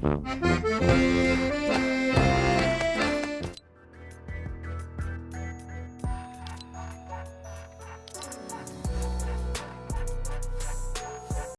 Mm-hmm.